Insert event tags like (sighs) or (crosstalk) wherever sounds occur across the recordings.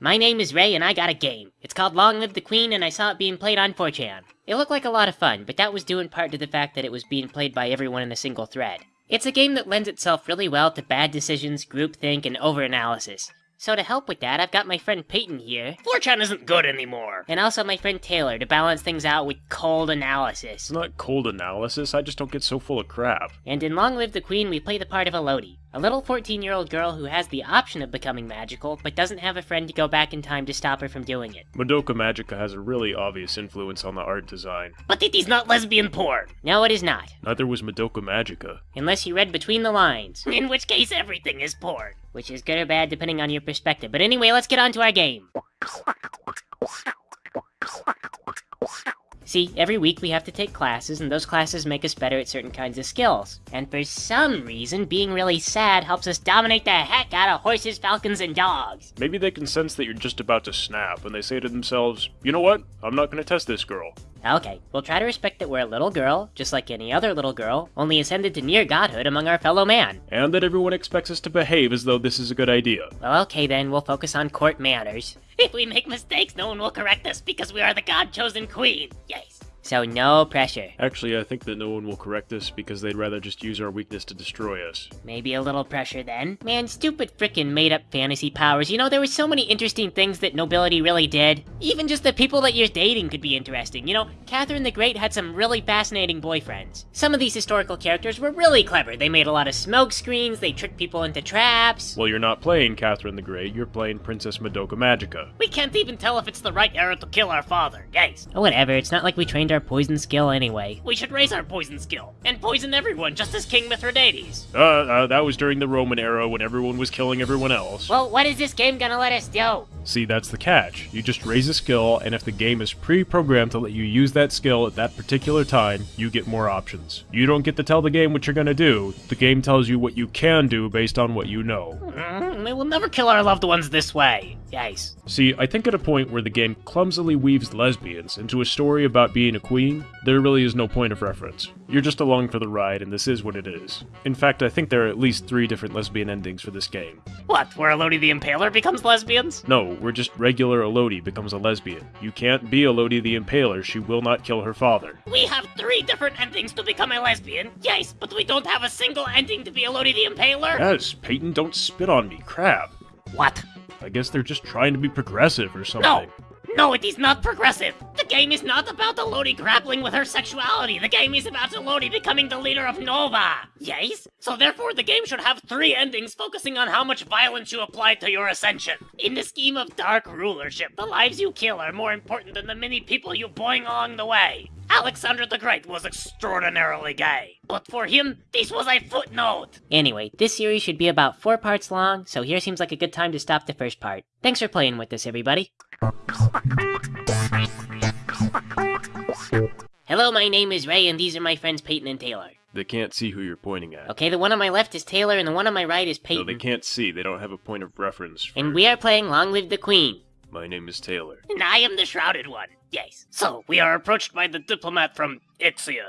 My name is Ray and I got a game. It's called Long Live the Queen and I saw it being played on 4chan. It looked like a lot of fun, but that was due in part to the fact that it was being played by everyone in a single thread. It's a game that lends itself really well to bad decisions, groupthink, and overanalysis. So to help with that, I've got my friend Peyton here, 4chan isn't good anymore. and also my friend Taylor to balance things out with cold analysis. It's not cold analysis, I just don't get so full of crap. And in Long Live the Queen, we play the part of Elodie, a little 14 year old girl who has the option of becoming magical, but doesn't have a friend to go back in time to stop her from doing it. Madoka Magica has a really obvious influence on the art design. But it is not lesbian porn. No, it is not, Neither was Madoka Magica. unless you read between the lines, In which case, everything is porn. which is good or bad depending on your perspective. But anyway, let's get on to our game. See, every week we have to take classes, and those classes make us better at certain kinds of skills. And for some reason, being really sad helps us dominate the heck out of horses, falcons, and dogs. Maybe they can sense that you're just about to snap, and they say to themselves, you know what? I'm not gonna test this girl. Okay, we'll try to respect that we're a little girl, just like any other little girl, only ascended to near godhood among our fellow man. And that everyone expects us to behave as though this is a good idea. Well, okay then, we'll focus on court manners. If (laughs) we make mistakes, no one will correct us because we are the god-chosen queen. Yes. So no pressure. Actually, I think that no one will correct us because they'd rather just use our weakness to destroy us. Maybe a little pressure then. Man, stupid frickin' made up fantasy powers. You know, there were so many interesting things that nobility really did. Even just the people that you're dating could be interesting. You know, Catherine the Great had some really fascinating boyfriends. Some of these historical characters were really clever. They made a lot of smoke screens, they tricked people into traps. Well, you're not playing Catherine the Great, you're playing Princess Madoka Magica. We can't even tell if it's the right era to kill our father. guys. Oh, whatever, it's not like we trained our poison skill anyway. We should raise our poison skill and poison everyone just as King Mithridates. Uh, uh, that was during the Roman era when everyone was killing everyone else. Well, what is this game gonna let us do? See, that's the catch. You just raise a skill, and if the game is pre-programmed to let you use that skill at that particular time, you get more options. You don't get to tell the game what you're gonna do. The game tells you what you can do based on what you know. Mm, we will never kill our loved ones this way. Yes. See, I think at a point where the game clumsily weaves lesbians into a story about being a queen, there really is no point of reference. You're just along for the ride, and this is what it is. In fact, I think there are at least three different lesbian endings for this game. What, where Elodie the Impaler becomes lesbians? No, we're just regular Elodie becomes a lesbian. You can't be Elodie the Impaler, she will not kill her father. We have three different endings to become a lesbian. Yes, but we don't have a single ending to be Elodie the Impaler. Yes, Peyton, don't spit on me, crap. What? I guess they're just trying to be progressive or something. No! No, it is not progressive. The game is not about Elodie grappling with her sexuality. The game is about Elodie becoming the leader of Nova. Yes? So therefore the game should have three endings focusing on how much violence you apply to your ascension. In the scheme of dark rulership, the lives you kill are more important than the many people you boing along the way. Alexander the Great was extraordinarily gay. But for him, this was a footnote. Anyway, this series should be about four parts long, so here seems like a good time to stop the first part. Thanks for playing with us, everybody. Hello, my name is Ray, and these are my friends Peyton and Taylor. They can't see who you're pointing at. Okay, the one on my left is Taylor, and the one on my right is No, Peyton. they can't see. They don't have a point of reference. For... And we are playing Long Live the Queen. My name is Taylor. And I am the shrouded one. Yes. So, we are approached by the diplomat from Ixion.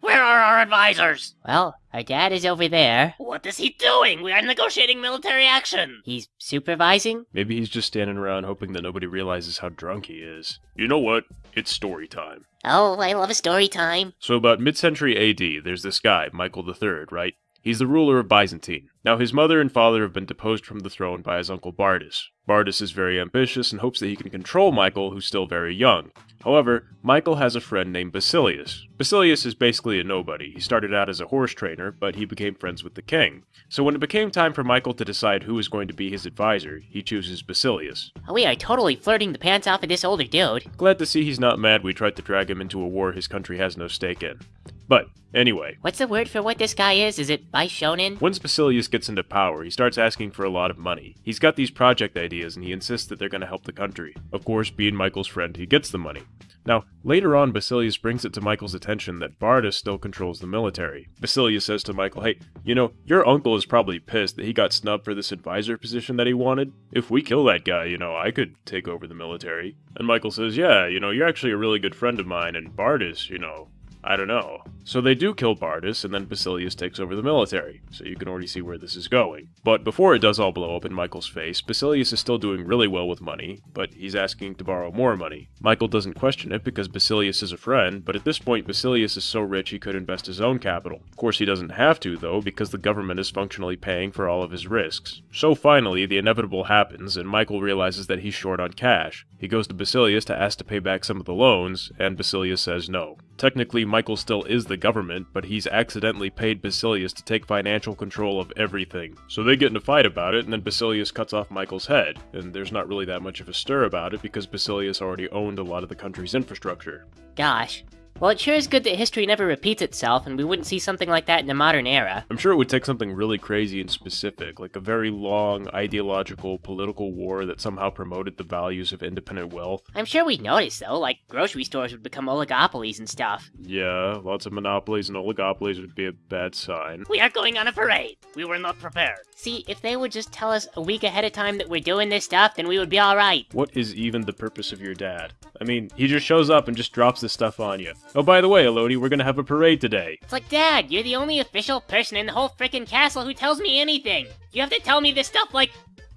Where are our advisors? Well, our dad is over there. What is he doing? We are negotiating military action. He's supervising. Maybe he's just standing around hoping that nobody realizes how drunk he is. You know what? It's story time. Oh, I love a story time. So about mid-century AD, there's this guy, Michael III, right? He's the ruler of Byzantine. Now his mother and father have been deposed from the throne by his uncle Bardas. Bardas is very ambitious and hopes that he can control Michael, who's still very young. However, Michael has a friend named Basilius. Basilius is basically a nobody. He started out as a horse trainer, but he became friends with the king. So when it became time for Michael to decide who was going to be his advisor, he chooses Basilius. Oh, we are totally flirting the pants off of this older dude. Glad to see he's not mad we tried to drag him into a war his country has no stake in. But, anyway, What's the word for what this guy is? Is it Bishonen? once Basilius gets into power, he starts asking for a lot of money. He's got these project ideas and he insists that they're going to help the country. Of course, being Michael's friend, he gets the money. Now, later on, Basilius brings it to Michael's attention that Bardas still controls the military. Basilius says to Michael, hey, you know, your uncle is probably pissed that he got snubbed for this advisor position that he wanted. If we kill that guy, you know, I could take over the military. And Michael says, yeah, you know, you're actually a really good friend of mine, and Bardas, you know, I don't know. So they do kill Bardas, and then Basilius takes over the military, so you can already see where this is going. But before it does all blow up in Michael's face, Basilius is still doing really well with money, but he's asking to borrow more money. Michael doesn't question it because Basilius is a friend, but at this point Basilius is so rich he could invest his own capital. Of course he doesn't have to, though, because the government is functionally paying for all of his risks. So finally, the inevitable happens, and Michael realizes that he's short on cash. He goes to Basilius to ask to pay back some of the loans, and Basilius says no. Technically, Michael still is the government, but he's accidentally paid Basilius to take financial control of everything. So they get in a fight about it, and then Basilius cuts off Michael's head, and there's not really that much of a stir about it because Basilius already owned a lot of the country's infrastructure. Gosh. Well, it sure is good that history never repeats itself, and we wouldn't see something like that in the modern era. I'm sure it would take something really crazy and specific, like a very long ideological political war that somehow promoted the values of independent wealth. I'm sure we'd notice, though, like grocery stores would become oligopolies and stuff. Yeah, lots of monopolies and oligopolies would be a bad sign. We are going on a parade. We were not prepared. See, if they would just tell us a week ahead of time that we're doing this stuff, then we would be alright. What is even the purpose of your dad? I mean, he just shows up and just drops this stuff on you. Oh, by the way, Elodie, we're gonna have a parade today. It's like, Dad, you're the only official person in the whole frickin' castle who tells me anything. You have to tell me this stuff like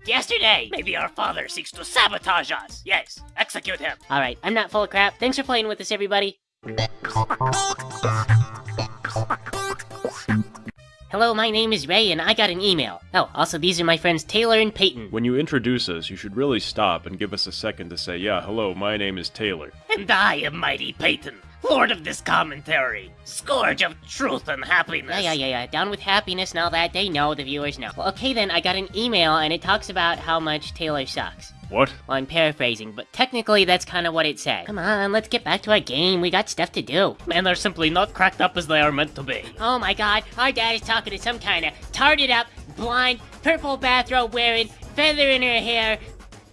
yesterday. Maybe our father seeks to sabotage us. Yes, execute him. Alright, I'm not full of crap. Thanks for playing with us, everybody. Hello, my name is Ray, and I got an email. Oh, also, these are my friends Taylor and Peyton. When you introduce us, you should really stop and give us a second to say, yeah, hello, my name is Taylor. And I am Mighty Peyton, Lord of this commentary, Scourge of truth and happiness. Yeah, yeah, yeah, yeah. Down with happiness and all that. They know, the viewers know. Well, okay then, I got an email, and it talks about how much Taylor sucks. What? Well, I'm paraphrasing, but technically that's kind of what it said. Come on, let's get back to our game. We got stuff to do. Men are simply not cracked up as they are meant to be. Oh my god, our dad is talking to some kind of tarted up, blind, purple bathrobe wearing, feather in her hair,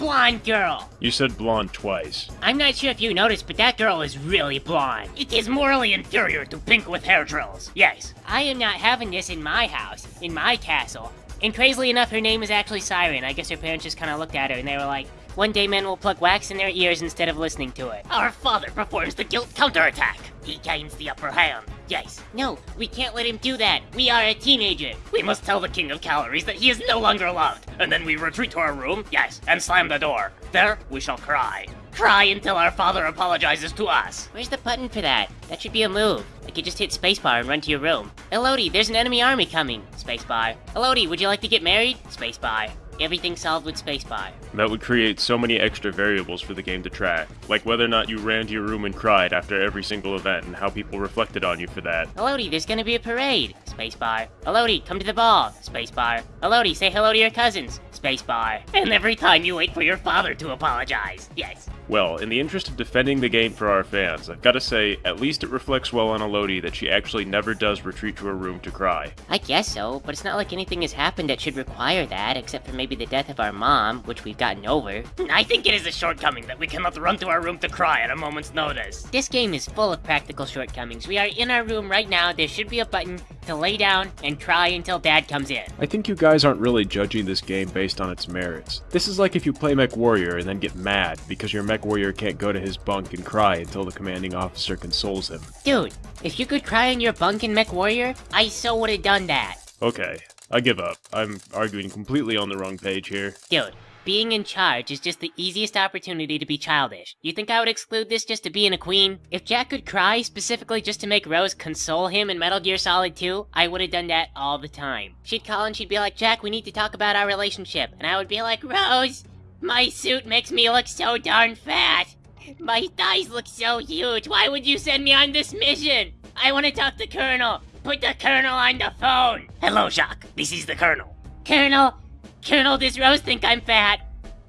blonde girl. You said blonde twice. I'm not sure if you noticed, but that girl is really blonde. It is morally inferior to pink with hair drills. Yes. I am not having this in my house, in my castle. And crazily enough, her name is actually Siren. I guess her parents just kind of looked at her and they were like, one day men will plug wax in their ears instead of listening to it. Our father performs the guilt counterattack. He gains the upper hand. Yes. No, we can't let him do that. We are a teenager. We must tell the king of calories that he is no longer loved. And then we retreat to our room, yes, and slam the door. There, we shall cry. Cry until our father apologizes to us. Where's the button for that? That should be a move. Like you just hit spacebar and run to your room. Elodie, there's an enemy army coming. Spacebar. Elodie, would you like to get married? Spacebar. Everything solved with spacebar. That would create so many extra variables for the game to track, like whether or not you ran to your room and cried after every single event and how people reflected on you for that. Elodie, there's gonna be a parade. Spacebar. Elodie, come to the ball. Spacebar. Elodie, say hello to your cousins. Spacebar. And every time you wait for your father to apologize. Yes. Well, in the interest of defending the game for our fans, I've gotta say, at least it reflects well on Elodie that she actually never does retreat to her room to cry. I guess so, but it's not like anything has happened that should require that, except for maybe the death of our mom, which we've gotten over. (laughs) I think it is a shortcoming that we cannot run to our room to cry at a moment's notice. This game is full of practical shortcomings. We are in our room right now. There should be a button to lay down and cry until dad comes in. I think you guys aren't really judging this game based on its merits. This is like if you play MechWarrior and then get mad because your MechWarrior can't go to his bunk and cry until the commanding officer consoles him. Dude, if you could cry in your bunk in MechWarrior, I so would have done that. Okay, I give up. I'm arguing completely on the wrong page here. Dude, being in charge is just the easiest opportunity to be childish. You think I would exclude this just to being a queen? If Jack could cry specifically just to make Rose console him in Metal Gear Solid 2, I would have done that all the time. She'd call and she'd be like, Jack, we need to talk about our relationship. And I would be like, Rose, my suit makes me look so darn fat. My thighs look so huge. Why would you send me on this mission? I want to talk to Colonel. Put the Colonel on the phone. Hello, Jacques. This is the Colonel. Colonel, Colonel, does Rose think I'm fat?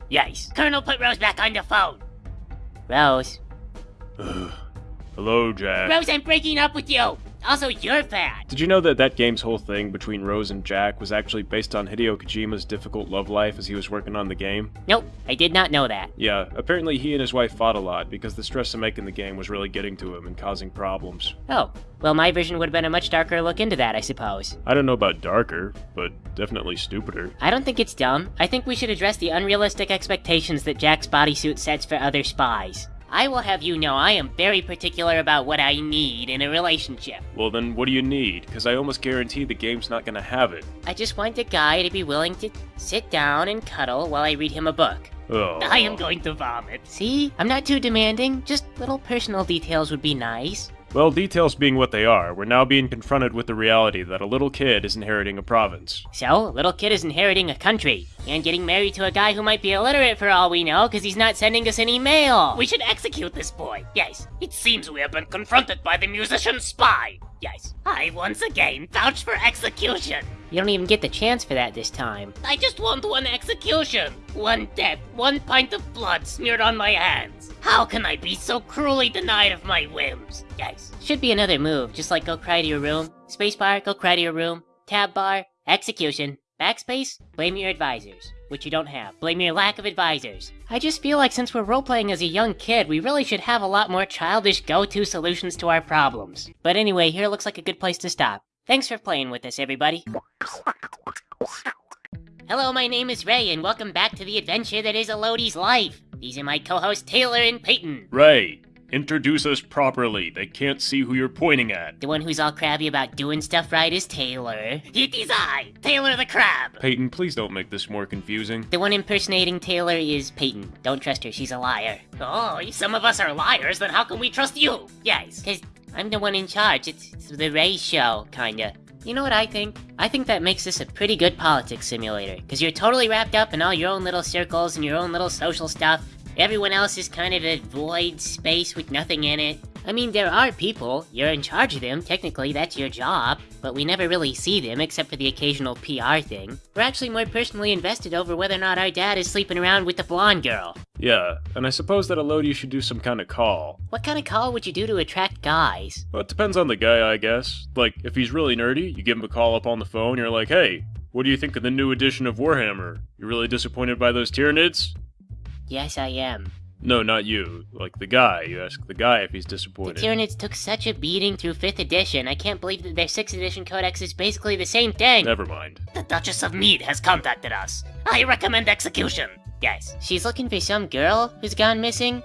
Yes. Colonel, put Rose back on the phone. Rose. (sighs) Hello, Jack. Rose, I'm breaking up with you. Also, you're fat. Did you know that that game's whole thing between Rose and Jack was actually based on Hideo Kojima's difficult love life as he was working on the game? Nope, I did not know that. Yeah, apparently he and his wife fought a lot because the stress of making the game was really getting to him and causing problems. Oh, well, my version would have been a much darker look into that, I suppose. I don't know about darker, but definitely stupider. I don't think it's dumb. I think we should address the unrealistic expectations that Jack's bodysuit sets for other spies. I will have you know I am very particular about what I need in a relationship. Well, then what do you need? Because I almost guarantee the game's not gonna have it. I just want a guy to be willing to sit down and cuddle while I read him a book. Oh. I am going to vomit. See? I'm not too demanding, just little personal details would be nice. Well, details being what they are, we're now being confronted with the reality that a little kid is inheriting a province. So, a little kid is inheriting a country, and getting married to a guy who might be illiterate for all we know, because he's not sending us any mail. We should execute this boy. Yes, It seems we have been confronted by the musician spy. yes. I once again vouch for execution. You don't even get the chance for that this time. I just want one execution. One death, one pint of blood smeared on my hands. How can I be so cruelly denied of my whims? Guys, Should be another move, just like go cry to your room. Spacebar, go cry to your room. Tab bar, execution. Backspace, blame your advisors. Which you don't have. Blame your lack of advisors. I just feel like since we're role-playing as a young kid, we really should have a lot more childish go-to solutions to our problems. But anyway, here looks like a good place to stop. Thanks for playing with us, everybody. Hello, my name is Ray, and welcome back to the adventure that is Elodie's life. These are my co-hosts Taylor and Peyton. Ray, introduce us properly. They can't see who you're pointing at. The one who's all crabby about doing stuff right is Taylor. It is I, Taylor the Crab. Peyton, please don't make this more confusing. The one impersonating Taylor is Peyton. Don't trust her, she's a liar. Oh, if some of us are liars, then how can we trust you? Yes, because I'm the one in charge. It's, it's the Ray show, kinda. You know what I think? I think that makes this a pretty good politics simulator, because you're totally wrapped up in all your own little circles and your own little social stuff. Everyone else is kind of a void space with nothing in it. I mean, there are people, you're in charge of them, technically that's your job, but we never really see them except for the occasional PR thing. We're actually more personally invested over whether or not our dad is sleeping around with the blonde girl. Yeah, and I suppose that Elodie should do some kind of call. What kind of call would you do to attract guys? Well, it depends on the guy, I guess. Like, if he's really nerdy, you give him a call up on the phone, you're like, hey, what do you think of the new edition of Warhammer? You really disappointed by those Tyranids? Yes, I am. No, not you. Like the guy. You ask the guy if he's disappointed. The. Tyranids took such a beating through 5th edition, I can't believe that their 6th edition codex is basically the same thing! Never mind. The Duchess of Mead has contacted us. I recommend execution. Yes, she's looking for some girl who's gone missing?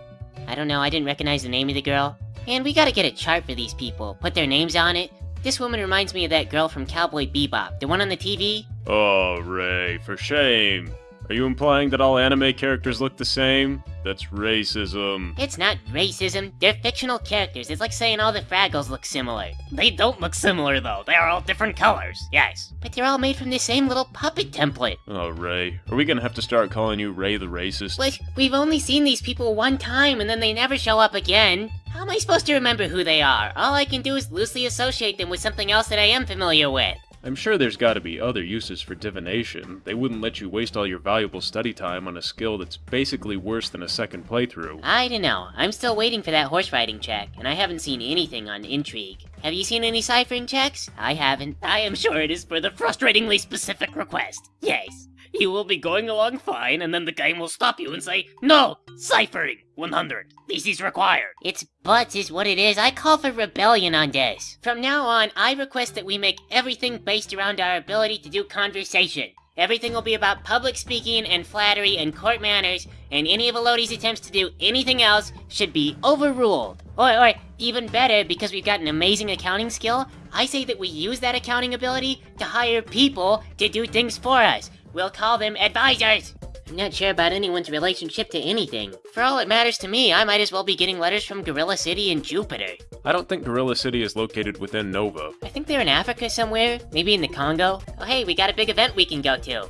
I don't know, I didn't recognize the name of the girl. And we gotta get a chart for these people, put their names on it. This woman reminds me of that girl from Cowboy Bebop, the one on the TV. Oh, Ray, for shame. Are you implying that all anime characters look the same? That's racism. It's not racism, they're fictional characters. It's like saying all the Fraggles look similar. They don't look similar though. They are all different colors. Yes. But they're all made from the same little puppet template. Oh, Ray. Are we gonna have to start calling you Ray the racist? Like, we've only seen these people one time and then they never show up again. How am I supposed to remember who they are? All I can do is loosely associate them with something else that I am familiar with. I'm sure there's gotta be other uses for divination. They wouldn't let you waste all your valuable study time on a skill that's basically worse than a second playthrough. I don't know. I'm still waiting for that horse riding check, and I haven't seen anything on Intrigue. Have you seen any ciphering checks? I haven't. I am sure it is for the frustratingly specific request. Yes. You will be going along fine, and then the game will stop you and say, No! Ciphering! 100. This is required. It's butts is what it is. I call for rebellion on this. From now on, I request that we make everything based around our ability to do conversation. Everything will be about public speaking and flattery and court manners, and any of Elodie's attempts to do anything else should be overruled. Or, or, even better, because we've got an amazing accounting skill, I say that we use that accounting ability to hire people to do things for us. We'll call them advisors. I'm not sure about anyone's relationship to anything. For all it matters to me, I might as well be getting letters from Gorilla City and Jupiter. I don't think Gorilla City is located within Nova. I think they're in Africa somewhere, maybe in the Congo. Oh hey, we got a big event we can go to.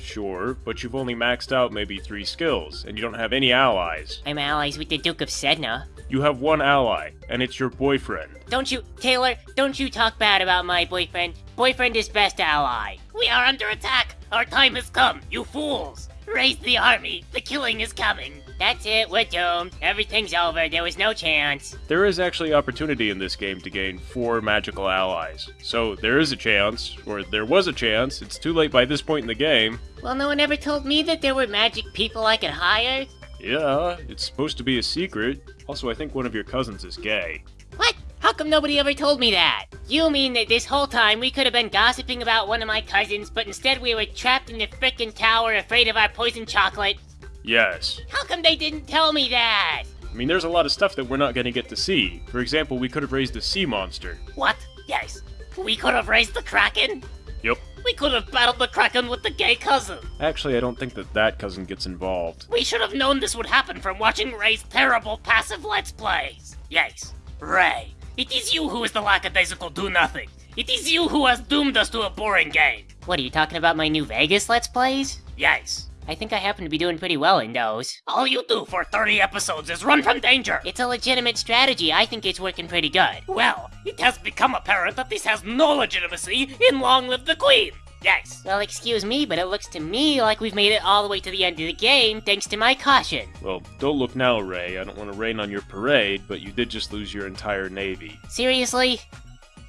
Sure, but you've only maxed out maybe three skills, and you don't have any allies. I'm allies with the Duke of Sedna. You have one ally, and it's your boyfriend. Don't you, Taylor, don't you talk bad about my boyfriend. Boyfriend is best ally. We are under attack. Our time has come, you fools. Raise the army. The killing is coming. That's it, we're doomed. Everything's over, there was no chance. There is actually opportunity in this game to gain four magical allies. So there is a chance, or there was a chance, it's too late by this point in the game. Well, no one ever told me that there were magic people I could hire. Yeah, it's supposed to be a secret. Also, I think one of your cousins is gay. What? How come nobody ever told me that? You mean that this whole time we could have been gossiping about one of my cousins, but instead we were trapped in the frickin' tower afraid of our poison chocolate? Yes. How come they didn't tell me that? I mean, there's a lot of stuff that we're not going to get to see. For example, we could have raised a sea monster. What? Yes. We could have raised the Kraken? Yep. We could have battled the Kraken with the gay cousin. Actually, I don't think that that cousin gets involved. We should have known this would happen from watching Ray's terrible passive Let's Plays. Yes, Ray. It is you who is the lackadaisical do-nothing. It is you who has doomed us to a boring game. What are you talking about my New Vegas Let's Plays? Yes. I think I happen to be doing pretty well in those. All you do for 30 episodes is run from danger. It's a legitimate strategy. I think it's working pretty good. Well, it has become apparent that this has no legitimacy in Long Live the Queen. Yes. Well, excuse me, but it looks to me like we've made it all the way to the end of the game thanks to my caution. Well, don't look now, Ray. I don't want to rain on your parade, but you did just lose your entire navy. Seriously?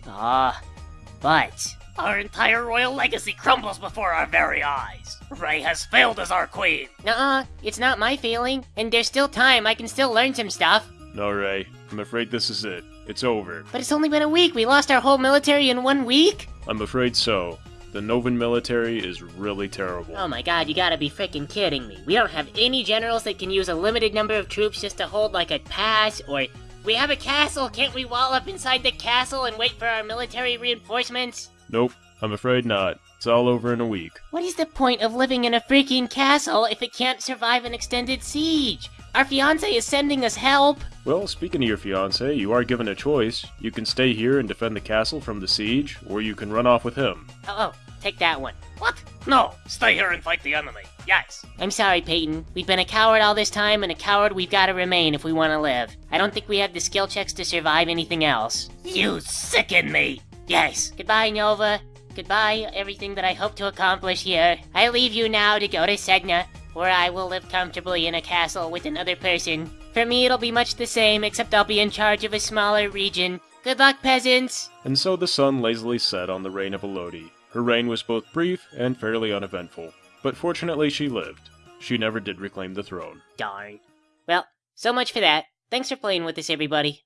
Ah, but Our entire royal legacy crumbles before our very eyes. Ray has failed as our queen. nuh-uh, it's not my failing, and there's still time. I can still learn some stuff. No, Ray. I'm afraid this is it. It's over. But it's only been a week. We lost our whole military in one week. I'm afraid so. The Novan military is really terrible. Oh my god, you gotta be freaking kidding me. We don't have any generals that can use a limited number of troops just to hold like a pass, or we have a castle, can't we wall up inside the castle and wait for our military reinforcements? Nope, I'm afraid not. It's all over in a week. What is the point of living in a freaking castle if it can't survive an extended siege? Our fiance is sending us help. Well, speaking of your fiance, you are given a choice. You can stay here and defend the castle from the siege, or you can run off with him. Oh, oh, take that one. What? No, stay here and fight the enemy. Yes. I'm sorry, Peyton. We've been a coward all this time, and a coward we've gotta remain if we wanna live. I don't think we have the skill checks to survive anything else. You sicken me. Yes. Goodbye, Nova. Goodbye, everything that I hope to accomplish here. I leave you now to go to Sedna, where I will live comfortably in a castle with another person. For me, it'll be much the same, except I'll be in charge of a smaller region. Good luck, peasants! And so the sun lazily set on the reign of Elodie. Her reign was both brief and fairly uneventful, but fortunately she lived. She never did reclaim the throne. Darn. Well, so much for that. Thanks for playing with us, everybody.